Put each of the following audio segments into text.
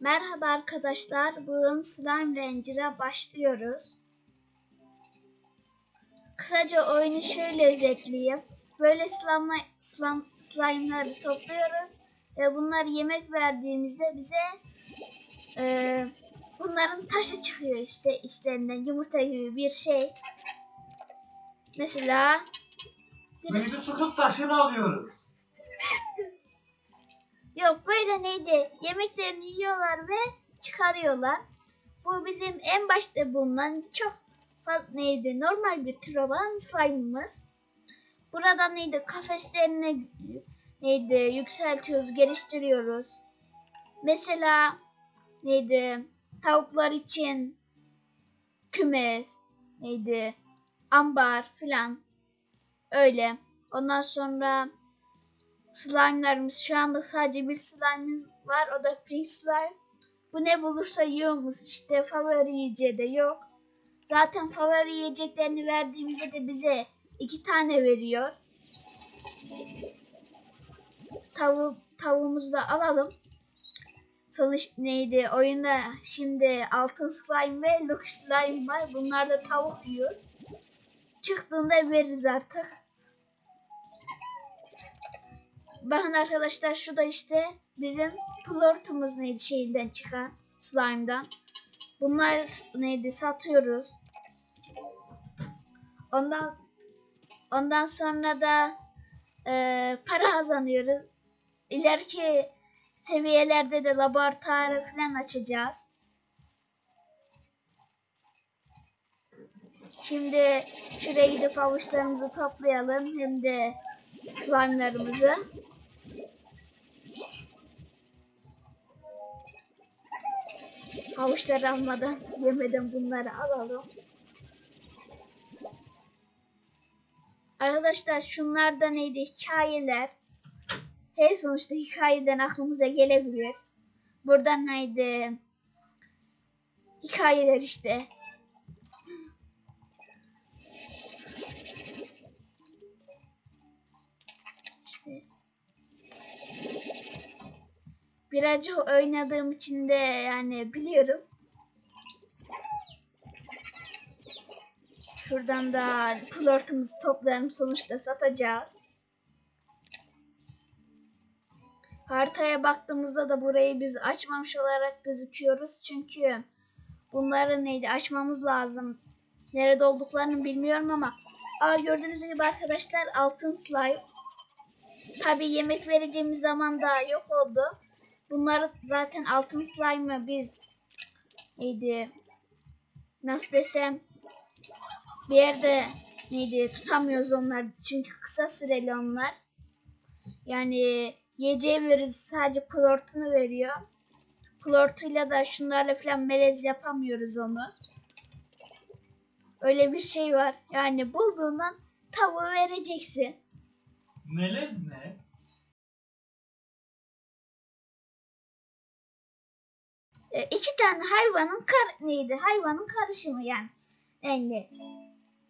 Merhaba arkadaşlar. Bugün Slime Ranger'a başlıyoruz. Kısaca oyunu şöyle özetleyeyim. Böyle slime, slime, slime'ları topluyoruz. Ve bunları yemek verdiğimizde bize e, bunların taşı çıkıyor işte içlerinden yumurta gibi bir şey. Mesela Neydi sıkıp taşını alıyoruz. Yok böyle neydi? Yemeklerini yiyorlar ve çıkarıyorlar. Bu bizim en başta bulunan çok neydi? Normal bir tür olan slime'ımız. Burada neydi? Kafeslerini neydi? Yükseltiyoruz, geliştiriyoruz. Mesela neydi? Tavuklar için kümes, neydi? Ambar filan. Öyle. Ondan sonra slime'larımız şu anda sadece bir slime'ımız var o da pink slime. Bu ne bulursa yiyormuş işte favori yiyeceği de yok. Zaten favori yiyeceklerini verdiğimizde de bize iki tane veriyor. Tavuk, tavuğumuzu da alalım. Sonuç neydi? Oyunda şimdi altın slime ve lux slime var. Bunlar da tavuk yiyor. Çıktığında veririz artık. Bakın arkadaşlar şu da işte bizim plortumuz neydi şeyinden çıkan slime'dan. Bunlar neydi satıyoruz. Ondan ondan sonra da e, para kazanıyoruz. İleriki seviyelerde de laboratuvar falan açacağız. Şimdi şuraya gidip avuçlarımızı toplayalım hem de slime'larımızı. Havuçları almadan, yemeden bunları alalım. Arkadaşlar şunlar da neydi? Hikayeler. Her sonuçta hikayeden aklımıza gelebilir. Buradan neydi? Hikayeler işte. Birazcık oynadığım için de yani biliyorum. Şuradan da plortumuzu toplayalım sonuçta satacağız. Haritaya baktığımızda da burayı biz açmamış olarak gözüküyoruz. Çünkü bunları neydi açmamız lazım. Nerede olduklarını bilmiyorum ama. Aa gördüğünüz gibi arkadaşlar altın slime. Tabi yemek vereceğimiz zaman da yok oldu. Bunları zaten altın slime'ı biz neydi nasıl desem bir yerde neydi tutamıyoruz onlar çünkü kısa süreli onlar. Yani yiyeceği veriyoruz sadece klortunu veriyor. Klortuyla da şunlarla falan melez yapamıyoruz onu. Öyle bir şey var. Yani bulduğundan tavuğu vereceksin. Melez ne? E, iki tane hayvanın kar neydi? Hayvanın karışımı yani. Yani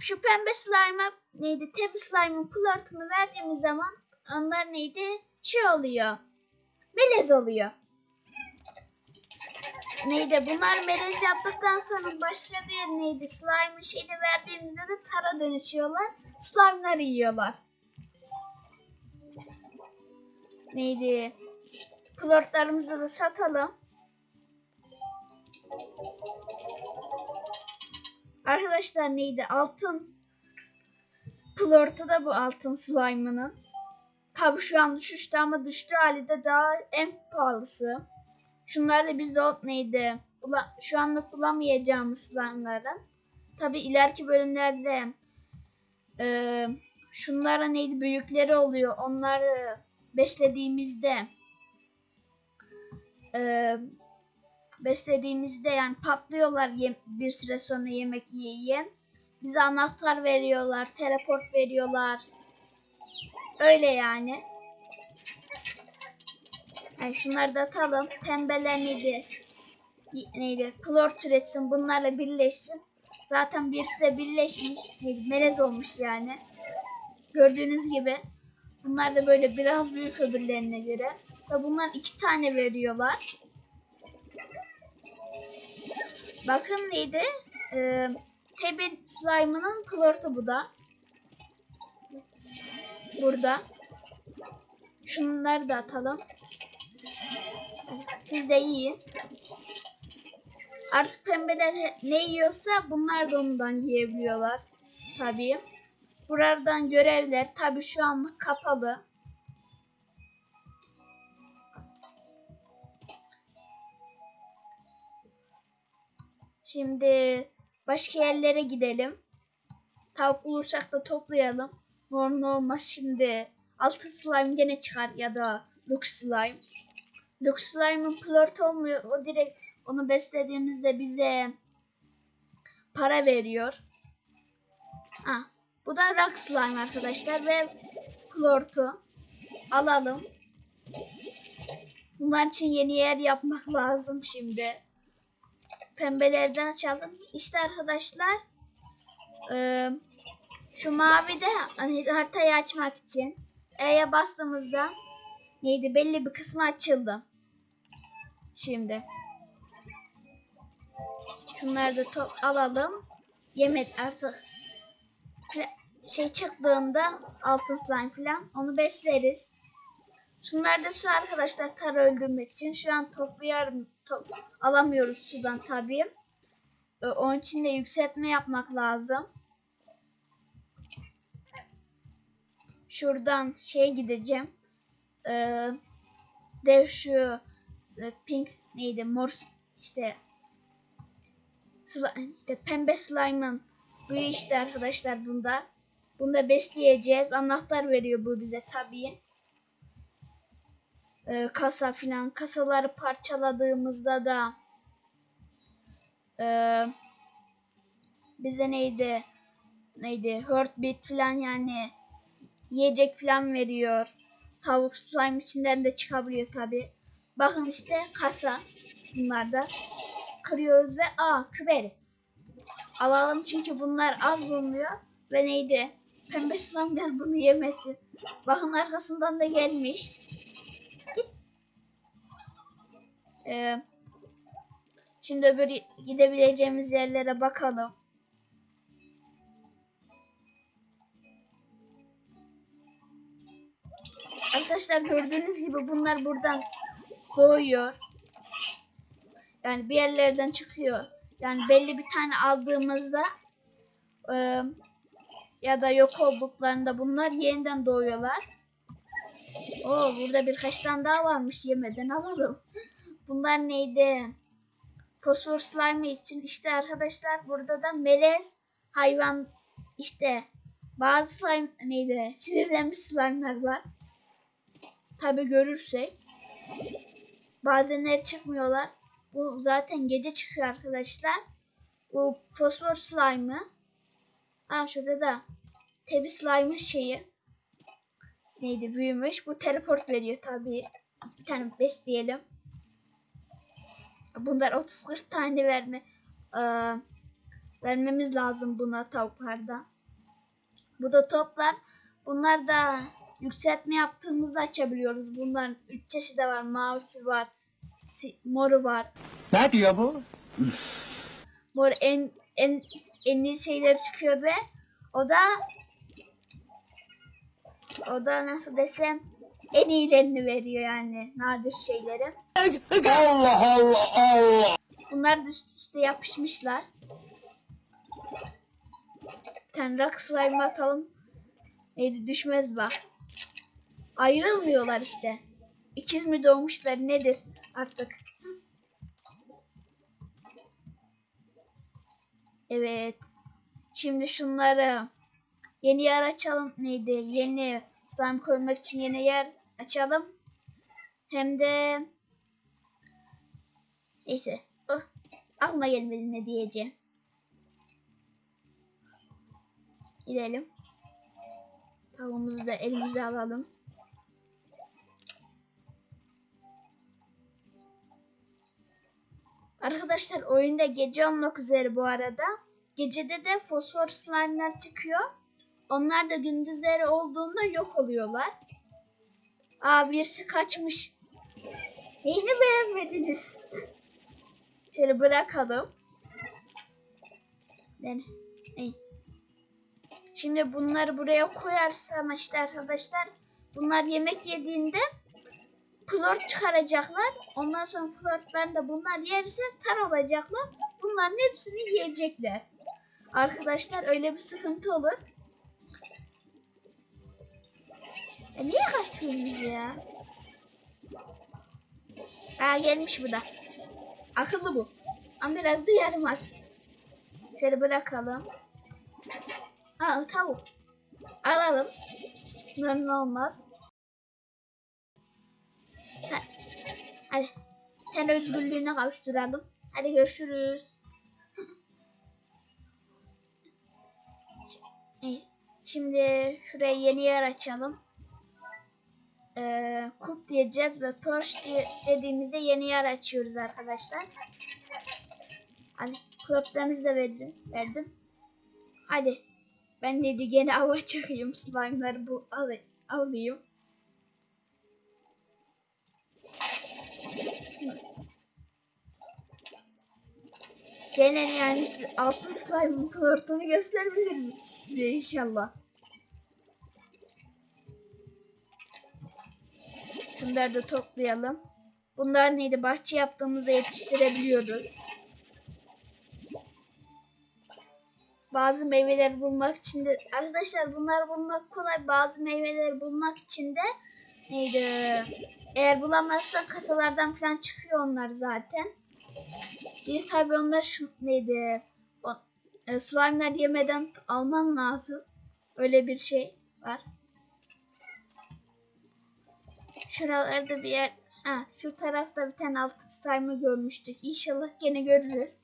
şu pembe slime'a neydi? Tebi slime'ın plortunu verdiğimiz zaman onlar neydi? Şey oluyor. Melez oluyor. Neydi? Bunlar melez yaptıktan sonra başka bir neydi? Slime'ın şeyini verdiğimizde de tara dönüşüyorlar. Slime'ları yiyorlar. Neydi? Plortlarımızı da satalım. Arkadaşlar neydi? Altın plortu da bu altın slime'ının. Tabi şu an düşüştü ama düştüğü hali de daha en pahalısı. Şunlar da bizde ot neydi? Şu anlık bulamayacağımız slime'ların. Tabi ileriki bölümlerde e, şunlara neydi? Büyükleri oluyor. Onları beslediğimizde e, beslediğimizde yani patlıyorlar bir süre sonra yemek yiye. Bize anahtar veriyorlar, teleport veriyorlar. Öyle yani. yani şunları da atalım. Pembeler neydi? Neydi? Klor türetsin. Bunlarla birleşsin. Zaten birisi de birleşmiş. Neydi? Melez olmuş yani. Gördüğünüz gibi. Bunlar da böyle biraz büyük öbürlerine göre. Ve bunlar iki tane veriyorlar. Bakın neydi? Ee, Tebi slime'ının klortu bu da. Burada. Şunları da atalım. Siz de yiyin. Artık pembeler ne yiyorsa bunlar da ondan yiyebiliyorlar. Tabii. Buradan görevler tabii şu anlık kapalı. Şimdi başka yerlere gidelim. Tavuk bulursak da toplayalım. Normal olmaz şimdi. Altı slime gene çıkar ya da Lux slime. Lux slime'ın plört olmuyor. O direkt onu beslediğimizde bize para veriyor. Ha, bu da rock slime arkadaşlar ve plortu alalım. Bunlar için yeni yer yapmak lazım şimdi. Pembelerden açalım. İşte arkadaşlar eee, şu mavi de hani haritayı açmak için E'ye bastığımızda neydi belli bir kısmı açıldı. Şimdi şunları da top alalım. Yemek artık şey çıktığında altın slime falan onu besleriz. Şunlar da su arkadaşlar tar öldürmek için. Şu an toplayarım. Alamıyoruz sudan tabii. Ee, Onun için de yükseltme yapmak lazım. Şuradan şey gideceğim. Ee, dev şu e, pink neydi mor işte sli- işte pembe slime'ın bu işte arkadaşlar bunda. Bunda besleyeceğiz. Anahtar veriyor bu bize tabii e, kasa filan kasaları parçaladığımızda da e, bize neydi neydi heartbeat filan yani yiyecek filan veriyor. Tavuk slime içinden de çıkabiliyor tabi. Bakın işte kasa bunlar da kırıyoruz ve aa küberi. Alalım çünkü bunlar az bulunuyor ve neydi pembe slime'lar bunu yemesin. Bakın arkasından da gelmiş. Ee, şimdi öbür gidebileceğimiz yerlere bakalım. Arkadaşlar gördüğünüz gibi bunlar buradan doğuyor. Yani bir yerlerden çıkıyor. Yani belli bir tane aldığımızda e, ya da yok olduklarında bunlar yeniden doğuyorlar. Oo burada birkaç tane daha varmış yemeden alalım. Bunlar neydi? Fosfor slime için işte arkadaşlar burada da melez hayvan işte bazı slime neydi? Sinirlenmiş slime'lar var. Tabi görürsek. Bazenleri çıkmıyorlar. Bu zaten gece çıkıyor arkadaşlar. Bu fosfor slime'ı. Aa şurada da tebi slime'ın şeyi. Neydi büyümüş. Bu teleport veriyor tabi. Bir tane besleyelim. Bunlar 30-40 tane verme eee, vermemiz lazım buna tavuklarda. Bu da toplar. Bunlar da yükseltme yaptığımızda açabiliyoruz. Bunların 3 çeşidi var. Mavisi var. moru var. Ne diyor bu? Mor en en en iyi şeyler çıkıyor ve o da o da nasıl desem en iyilerini veriyor yani nadir şeyleri. Allah Allah Allah. Bunlar da üst üste yapışmışlar. Bir tane rock slime atalım. Neydi düşmez bak. Ayrılmıyorlar işte. İkiz mi doğmuşlar nedir artık. Evet. Şimdi şunları yeni yer açalım. Neydi? Yeni slime koymak için yeni yer açalım. Hem de neyse. Oh, aklıma gelmedi ne diyeceğim. Gidelim. Tavuğumuzu da elimize alalım. Arkadaşlar oyunda gece olmak üzere bu arada. Gecede de fosfor slime'lar çıkıyor. Onlar da gündüzleri olduğunda yok oluyorlar. Aa birisi kaçmış. Neyini beğenmediniz? Şöyle bırakalım. Şimdi bunları buraya koyarsam işte arkadaşlar bunlar yemek yediğinde plort çıkaracaklar. Ondan sonra plortlarını da bunlar yerse tar olacaklar. Bunların hepsini yiyecekler. Arkadaşlar öyle bir sıkıntı olur. E niye kaçıyorsunuz ya? Aa gelmiş bu da. Akıllı bu. Ama biraz da yaramaz. Şöyle bırakalım. Aa tavuk. Alalım. Bunların olmaz. Sen, hadi. Sen özgürlüğüne kavuşturalım. Hadi görüşürüz. Şimdi şuraya yeni yer açalım. Ee, kup diyeceğiz ve Perch diye dediğimizde yeni yer açıyoruz arkadaşlar. Hadi kulüplerinizi de verdim. verdim. Hadi. Ben dedi gene ava çakayım slime'ları bu al alayım. Gene yani altın slime'ın flörtünü gösterebilirim size inşallah. Bunları da toplayalım. Bunlar neydi? Bahçe yaptığımızda yetiştirebiliyoruz. Bazı meyveleri bulmak için de arkadaşlar bunları bulmak kolay. Bazı meyveleri bulmak için de neydi? Eğer bulamazsan kasalardan falan çıkıyor onlar zaten. Bir tabi onlar şu neydi? O, e, slime'lar yemeden alman lazım. Öyle bir şey var. Şuralarda bir yer ha, şu tarafta bir tane altın slime görmüştük. İnşallah gene görürüz.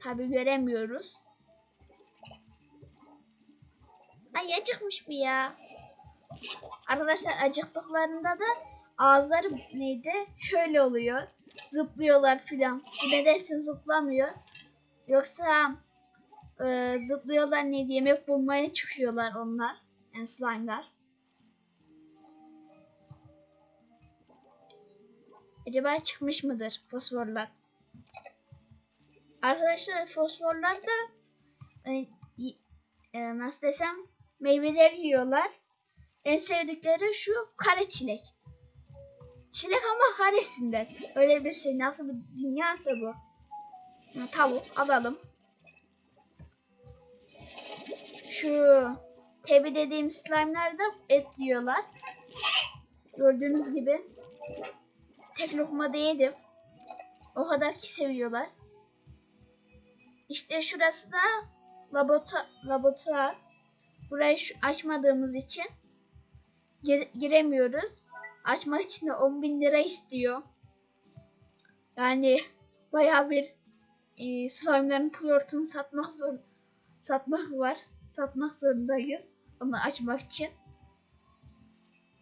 Tabi göremiyoruz. Ay acıkmış mı ya? Arkadaşlar acıktıklarında da ağızları neydi? Şöyle oluyor. Zıplıyorlar filan. Bu nedense zıplamıyor. Yoksa e, zıplıyorlar neydi? Yemek bulmaya çıkıyorlar onlar. Yani slime'lar. Acaba çıkmış mıdır fosforlar? Arkadaşlar fosforlar da e, e, nasıl desem meyveleri yiyorlar. En sevdikleri şu kare çilek. Çilek ama karesinden. Öyle bir şey. Nasıl bir dünyası bu? Tavuk alalım. Şu tebi dediğim slime'lar da et yiyorlar. Gördüğünüz gibi. Tek lokmada yedim. O kadar ki seviyorlar. İşte şurası da laboratuvar. laboratuvar. Burayı açmadığımız için gir- giremiyoruz. Açmak için de 10 bin lira istiyor. Yani bayağı bir e, slime'ların plortunu satmak zor satmak var. Satmak zorundayız onu açmak için.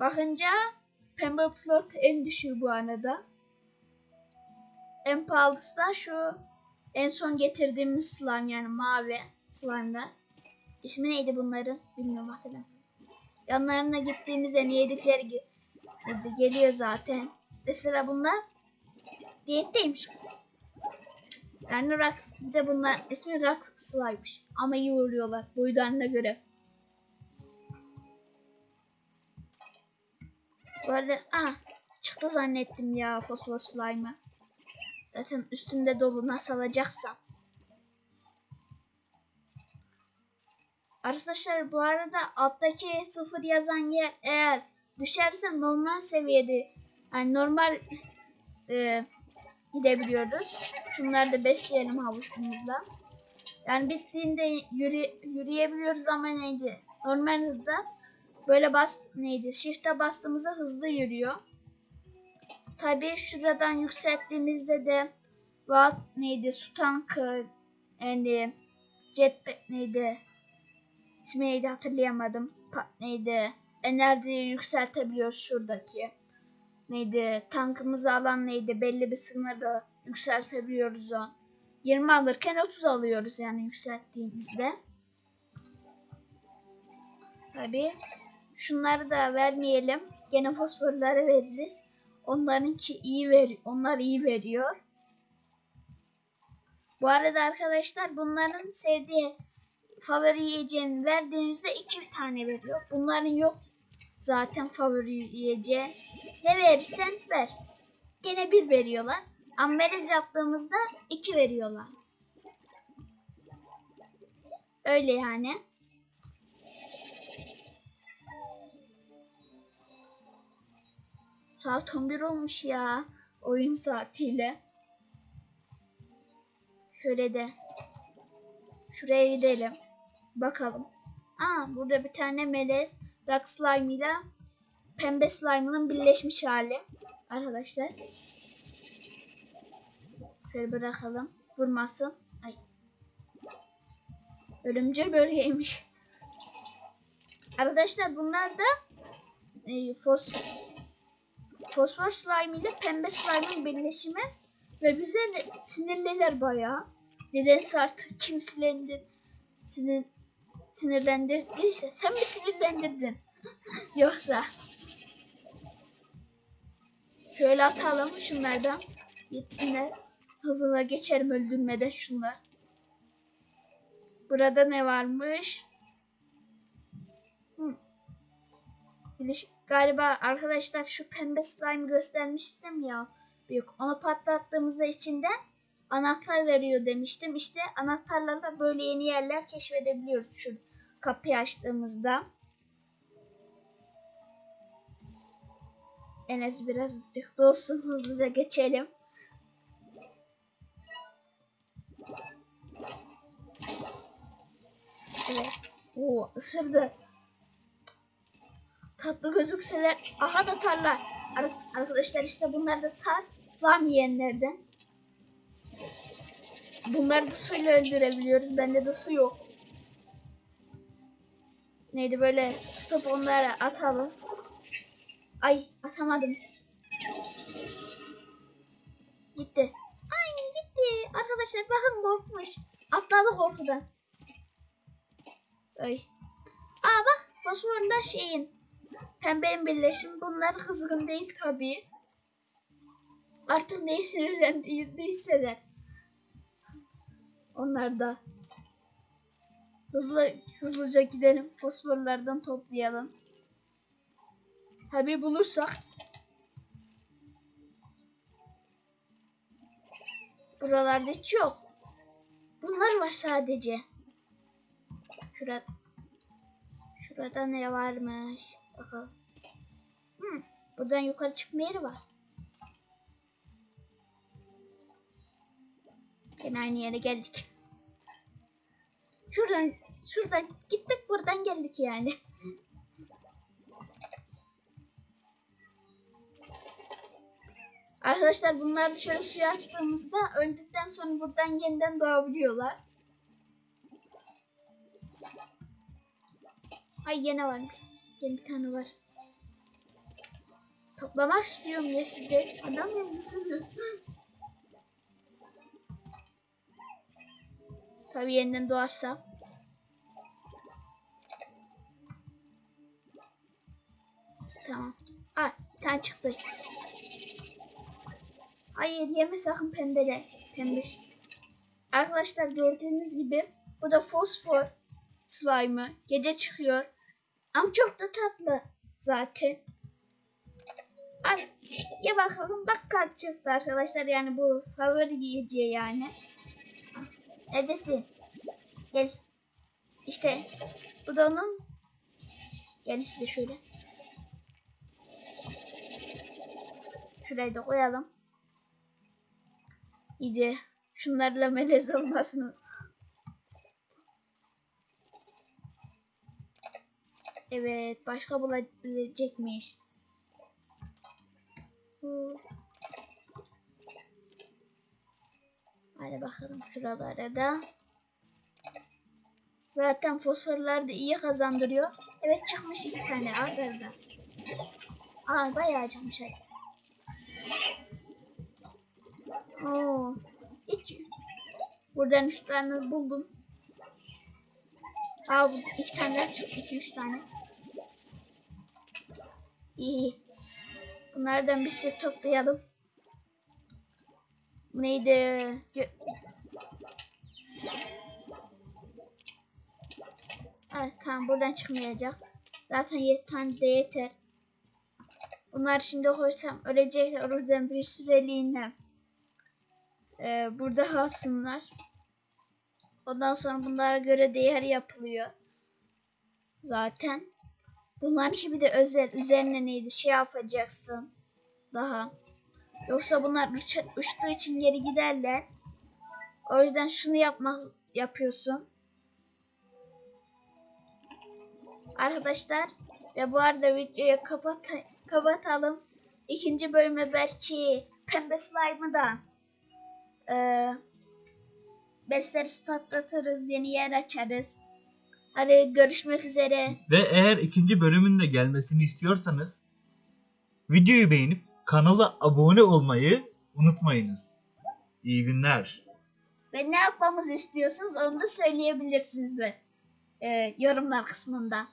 Bakınca pembe plort en düşüğü bu arada. En pahalısı da şu en son getirdiğimiz slime yani mavi slime'lar. İsmi neydi bunların? Bilmiyorum hatırlamıyorum. Yanlarına gittiğimizde ne yedikleri ge- geliyor zaten. Mesela bunlar diyetteymiş. Yani Rax, bir de bunlar ismi Rax slime'mış. Ama iyi vuruyorlar boylarına göre. Bu arada ah çıktı zannettim ya fosfor slime'ı. Zaten üstünde dolu nasıl alacaksam. Arkadaşlar bu arada alttaki sıfır yazan yer eğer düşerse normal seviyede yani normal e, gidebiliyoruz. Şunları da besleyelim havuçumuzla. Yani bittiğinde yürü, yürüyebiliyoruz ama neydi? Normal hızda böyle bas neydi? Shift'e bastığımızda hızlı yürüyor. Tabii şuradan yükselttiğimizde de Watt neydi? Su tankı yani jetpack neydi? İsmi neydi hatırlayamadım. Pa, neydi? Enerjiyi yükseltebiliyoruz şuradaki. Neydi? Tankımızı alan neydi? Belli bir sınırı yükseltebiliyoruz o. 20 alırken 30 alıyoruz yani yükselttiğimizde. Tabii. Şunları da vermeyelim. Gene fosforları veririz. Onlarınki iyi ver onlar iyi veriyor. Bu arada arkadaşlar bunların sevdiği favori yiyeceğini verdiğinizde iki tane veriyor. Bunların yok zaten favori yiyeceği. Ne verirsen ver. Gene bir veriyorlar. Ama melez yaptığımızda iki veriyorlar. Öyle yani. Saat 11 olmuş ya. Oyun saatiyle. Şöyle de şuraya gidelim. Bakalım. Aa burada bir tane melez rock slime ile pembe slime'ın birleşmiş hali. Arkadaşlar. Şöyle bırakalım. Vurmasın. Ay. Ölümcül bölgeymiş. Arkadaşlar bunlar da e, fos fosfor slime ile pembe slime'ın birleşimi ve bize de sinirliler bayağı. Nedense artık kim sinirlendir, sinir, sinirlendirdiyse sen mi sinirlendirdin? Yoksa şöyle atalım şunlardan gitsinler. Hızına geçerim öldürmeden şunlar. Burada ne varmış? Hı. Biliş- Galiba arkadaşlar şu pembe slime göstermiştim ya. Büyük. Onu patlattığımızda içinden anahtar veriyor demiştim. İşte anahtarlarla böyle yeni yerler keşfedebiliyoruz şu kapıyı açtığımızda. Enes biraz uzakta olsun hızlıca geçelim. Evet. Oo ısırdı. Tatlı gözükseler. Aha da tarlar. Ar- arkadaşlar işte bunlar da tar. İslam yiyenlerden. Bunları da suyla öldürebiliyoruz. Bende de su yok. Neydi böyle tutup onları atalım. Ay atamadım. Gitti. Ay gitti. Arkadaşlar bakın korkmuş. Atladı korkudan. Ay. Aa bak fosforla şeyin. Pembenin birleşimi bunlar kızgın değil tabii. Artık neyi sinirlendirdiyse de. Onlar da. Hızlı, hızlıca gidelim. Fosforlardan toplayalım. Tabii bulursak. Buralarda hiç yok. Bunlar var sadece. Şurada. Şurada ne varmış? Bakalım. Hmm, buradan yukarı çıkma yeri var. Yine aynı yere geldik. Şuradan, şuradan gittik buradan geldik yani. Arkadaşlar bunlar dışarı suya attığımızda öldükten sonra buradan yeniden doğabiliyorlar. Ay yine var. Yine bir tane var. Toplamak istiyorum ya sizde. Adam musunuz? Tabii yeniden doğarsa. Tamam. Aa, bir tane çıktı. Hayır yeme sakın pembele. Pembe. Arkadaşlar gördüğünüz gibi bu da fosfor slime'ı. Gece çıkıyor. Ama çok da tatlı zaten. Al ye bakalım bak kart çıktı arkadaşlar yani bu favori yiyeceği yani. Neredesin? Gel. İşte bu da onun. Gel işte şöyle. Şurayı da koyalım. İyi şunlarla melez olmasın. Evet başka bulabilecekmiş. Bu. Hadi bakalım şuralara da. Zaten fosforlar da iyi kazandırıyor. Evet çıkmış iki tane arda. Aa bayağı çıkmış hadi. Oo. Hiç. Buradan üç tane buldum. Aa bu iki tane daha çıktı. İki üç tane. İyi. Bunlardan bir sürü toplayalım. Bu neydi? Gö Evet tamam buradan çıkmayacak. Zaten 7 tane de yeter. Bunlar şimdi koysam ölecekler. O yüzden bir süreliğine e, burada kalsınlar. Ondan sonra bunlara göre değer yapılıyor. Zaten. Bunların bir de özel. Üzerine neydi şey yapacaksın. Daha. Yoksa bunlar uç, uçtuğu için geri giderler. O yüzden şunu yapmak yapıyorsun. Arkadaşlar ve bu arada videoyu kapat kapatalım. İkinci bölüme belki pembe slime'ı da eee besleriz patlatırız. Yeni yer açarız. Hadi görüşmek üzere. Ve eğer ikinci bölümün de gelmesini istiyorsanız videoyu beğenip kanala abone olmayı unutmayınız. İyi günler. Ve ne yapmamızı istiyorsunuz onu da söyleyebilirsiniz be, eee, yorumlar kısmında.